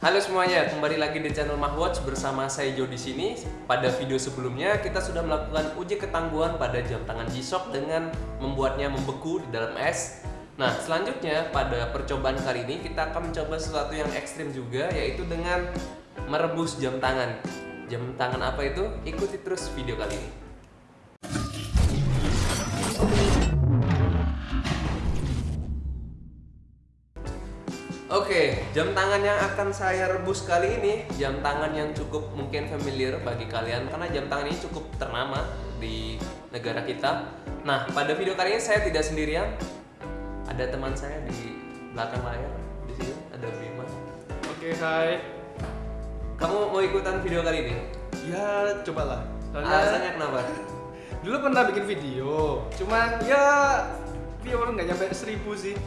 Halo semuanya, kembali lagi di channel Mahwatch bersama saya Jo di sini. Pada video sebelumnya kita sudah melakukan uji ketangguhan pada jam tangan G-Shock dengan membuatnya membeku di dalam es. Nah, selanjutnya pada percobaan kali ini kita akan mencoba sesuatu yang ekstrim juga yaitu dengan merebus jam tangan. Jam tangan apa itu? Ikuti terus video kali ini. Oke, jam tangan yang akan saya rebus kali ini jam tangan yang cukup mungkin familiar bagi kalian karena jam tangan ini cukup ternama di negara kita. Nah, pada video kali ini saya tidak sendirian. Ada teman saya di belakang layar. Di sini ada Bima. Oke, hai. Kamu mau ikutan video kali ini? Ya, cobalah. Soalnya Alasannya kenapa? dulu pernah bikin video, cuman ya viewer nggak nyampe seribu sih.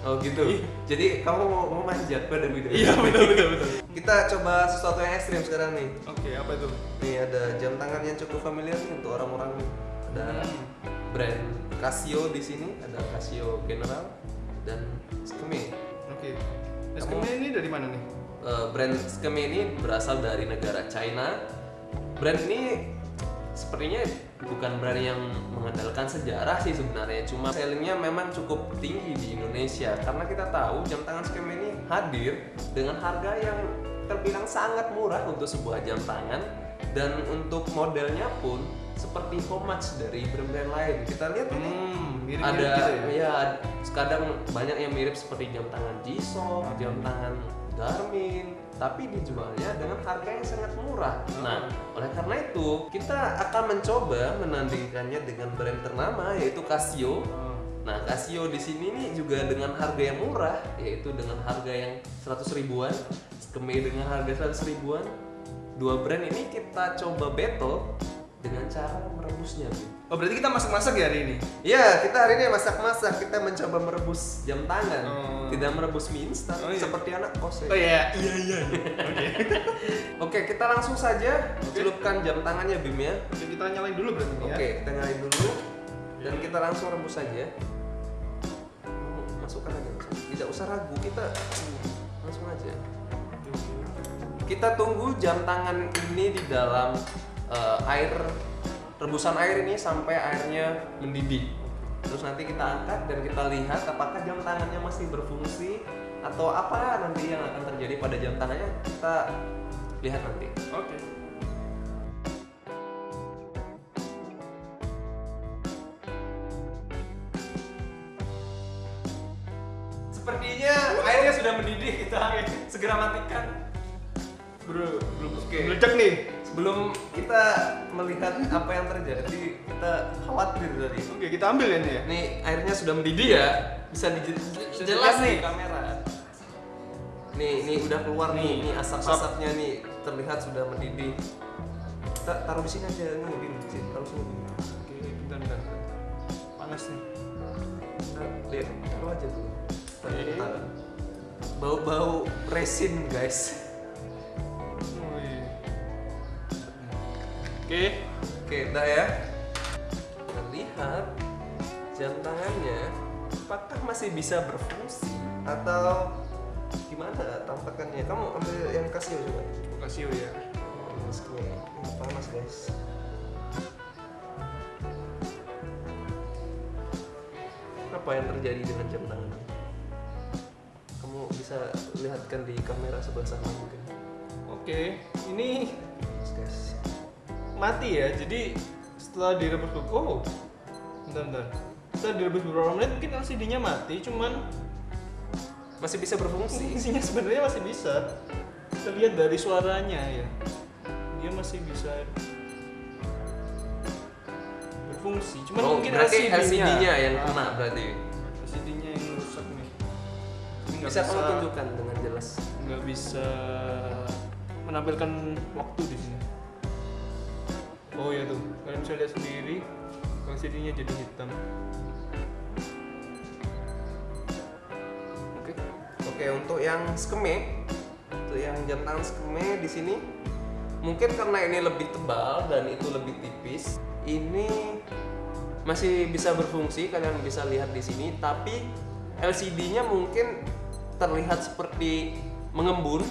Oh gitu. Ih. Jadi kamu mau, mau manjat pada video ini? Iya, betul betul betul. Kita coba sesuatu yang ekstrim sekarang nih. Oke, apa itu? Nih ada jam tangan yang cukup familiar nih untuk orang-orang nih. Ada Hmm. brand Casio di sini, ada Casio General dan Skeme. Oke. Kamu- Eskimnya ini dari mana nih? Eh, brand Skeme ini berasal dari negara China. Brand ini sepertinya bukan brand yang mengandalkan sejarah sih sebenarnya, cuma sellingnya memang cukup tinggi di Indonesia karena kita tahu jam tangan Skeme ini hadir dengan harga yang terbilang sangat murah untuk sebuah jam tangan dan untuk modelnya pun seperti homage dari brand-brand lain. Kita lihat ini Hmm, mirip ada gitu ya. ya kadang banyak yang mirip seperti jam tangan G-Shock, jam tangan Garmin, tapi dijualnya dengan harga yang sangat murah. Nah, oleh karena itu kita akan mencoba menandingkannya dengan brand ternama yaitu Casio. Oh. Nah, Casio di sini nih juga dengan harga yang murah, yaitu dengan harga yang 100 ribuan, Skeme dengan harga 100 ribuan. Dua brand ini kita coba battle cara merebusnya. Oh, berarti kita masak-masak ya hari ini? Iya, kita hari ini masak-masak. Kita mencoba merebus jam tangan, Oh. tidak merebus mie instan Oh, iya. seperti anak kos. ya. Oh iya, iya iya. iya. Oke. Oke, kita langsung saja celupkan jam tangannya Bim ya. Oke, kita nyalain dulu berarti ya. Oke, kita nyalain dulu dan kita langsung rebus saja. Masukkan aja, langsung. tidak usah ragu, kita langsung aja. Kita tunggu jam tangan ini di dalam eh, air rebusan air ini sampai airnya mendidih. Terus nanti kita angkat dan kita lihat apakah jam tangannya masih berfungsi atau apa nanti yang akan terjadi pada jam tangannya kita lihat nanti. Oke. Sepertinya airnya sudah mendidih kita segera matikan. Bro, belum Oke. meledak nih. Sebelum kita melihat apa yang terjadi, kita khawatir tadi. Oke, kita ambil ya nih ya. Nih airnya sudah mendidih ya, bisa di Bisa jelas dilihat nih kamera. Nih, nih udah keluar nih, nih asap-asapnya nih terlihat sudah mendidih. Kita taruh di sini aja nih, Bim. Sini, taruh sini. Oke, bentar bentar. Panas nih. Kita lihat, taruh aja. Kita Bau-bau resin guys. Oke. Oke, udah ya. Kita lihat jam tangannya apakah masih bisa berfungsi atau gimana tampakannya? Kamu ambil yang Casio coba. Kasih ya. Oh, Ini panas guys. Apa yang terjadi dengan jam tangan? Kamu bisa lihatkan di kamera sebelah sana mungkin. Oke, ini guys. Mati ya. Jadi setelah direbus oh, bentar bentar. Setelah direbus beberapa menit mungkin LCD-nya mati, cuman Masih bisa berfungsi. fungsinya sebenarnya masih bisa. Kita lihat dari suaranya ya. Dia masih bisa berfungsi. Cuman Oh, mungkin LCD-nya, LCD-nya yang Ah, kena berarti. LCD-nya yang rusak nih. Nggak Bisa kamu tunjukkan dengan jelas. nggak bisa menampilkan waktu di sini. Oh ya tuh, kalian bisa lihat sendiri LCD-nya jadi hitam. Oke. Oke, untuk yang skeme, untuk yang jam tangan skeme di sini mungkin karena ini lebih tebal dan itu lebih tipis, ini masih bisa berfungsi kalian bisa lihat di sini tapi LCD-nya mungkin terlihat seperti mengembun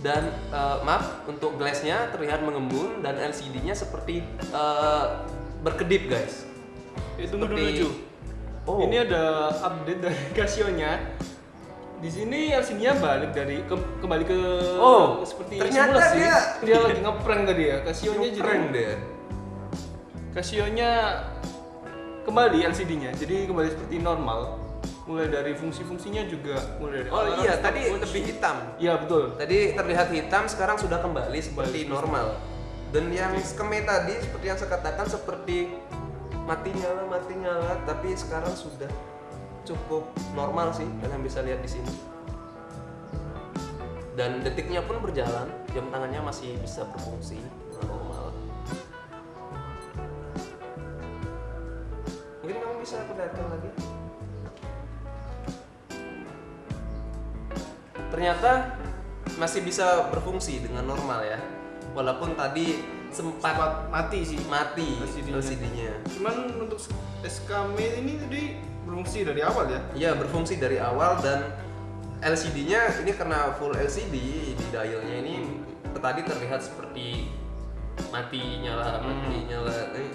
dan eh, maaf untuk glassnya terlihat mengembun dan LCD-nya seperti eh, berkedip guys. itu tunggu dulu Seperti- Ju. Oh. Ini ada update dari Casio-nya. Di sini LCD-nya balik dari ke- kembali ke Oh, seperti ternyata semula sih. dia- dia lagi ngeprank tadi ya. Casio-nya jadi deh. Casio-nya kembali LCD-nya. Jadi kembali seperti normal. Mulai dari fungsi-fungsinya juga mulai dari Oh iya, tadi lebih hitam. Iya betul. Tadi terlihat hitam, sekarang sudah kembali seperti normal. Dan yang skeme tadi seperti yang saya katakan seperti mati nyala mati nyala, tapi sekarang sudah cukup normal sih kalian bisa lihat di sini. Dan detiknya pun berjalan, jam tangannya masih bisa berfungsi normal. Mungkin kamu bisa perlihatkan lagi. Ternyata masih bisa berfungsi dengan normal ya. Walaupun tadi sempat Sempat mati sih. mati LCD-nya. LCD-nya. Cuman untuk SKM ini tadi berfungsi dari awal ya. Iya berfungsi dari awal dan LCD-nya ini karena full LCD di dialnya ini tadi terlihat seperti mati nyala mati Hmm. nyala. Eh,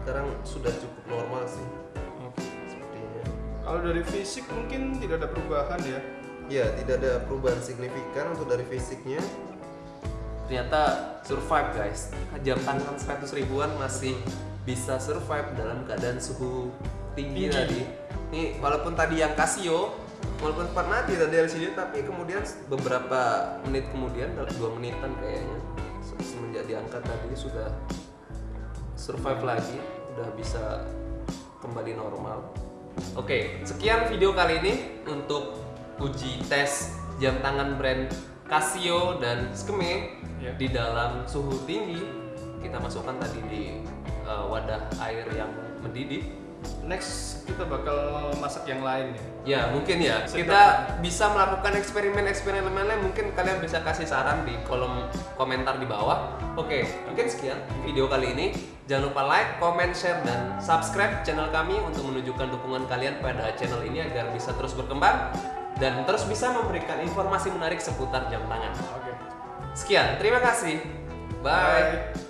sekarang sudah cukup normal sih sepertinya. Kalau dari fisik mungkin tidak ada perubahan ya. Ya tidak ada perubahan signifikan untuk dari fisiknya. Ternyata survive guys. Jam tangan 100 ribuan masih bisa survive dalam keadaan suhu tinggi, Tinggi. tadi. Nih walaupun tadi yang Casio walaupun sempat mati tadi LCD tapi kemudian beberapa menit kemudian dua menitan kayaknya se- semenjak diangkat tadi sudah survive lagi udah bisa kembali normal oke sekian video kali ini untuk uji tes jam tangan brand Casio dan Skeme Ya. di dalam suhu tinggi kita masukkan tadi di uh, wadah air yang mendidih Next kita bakal masak yang lain ya. Ya mungkin ya kita bisa melakukan eksperimen-eksperimen lain mungkin kalian bisa kasih saran di kolom komentar di bawah. Oke mungkin sekian video kali ini. Jangan lupa like, comment, share dan subscribe channel kami untuk menunjukkan dukungan kalian pada channel ini agar bisa terus berkembang dan terus bisa memberikan informasi menarik seputar jam tangan. Oke. Sekian, terima kasih. Bye. Bye.